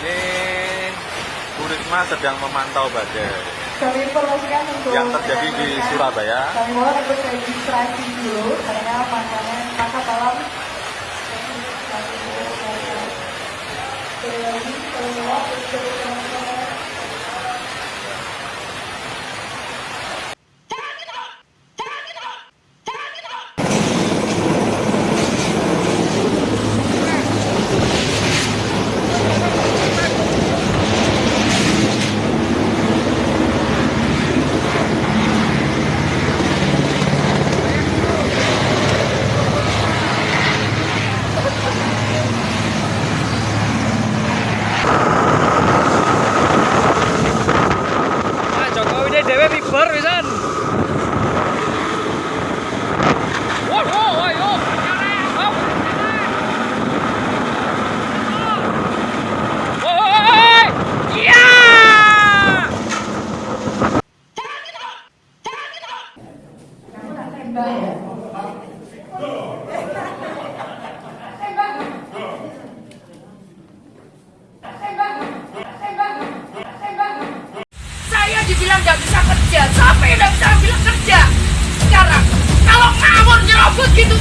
Ini Bu Risma sedang memantau badai kami informasikan untuk yang terjadi di Surabaya. Kami mohon untuk registrasi dulu karena pantauan pasar tolong Terima kasih. Saya dibilang nggak bisa kerja, yang nggak bisa bilang kerja? Sekarang, kalau ngawur nyerobot gitu,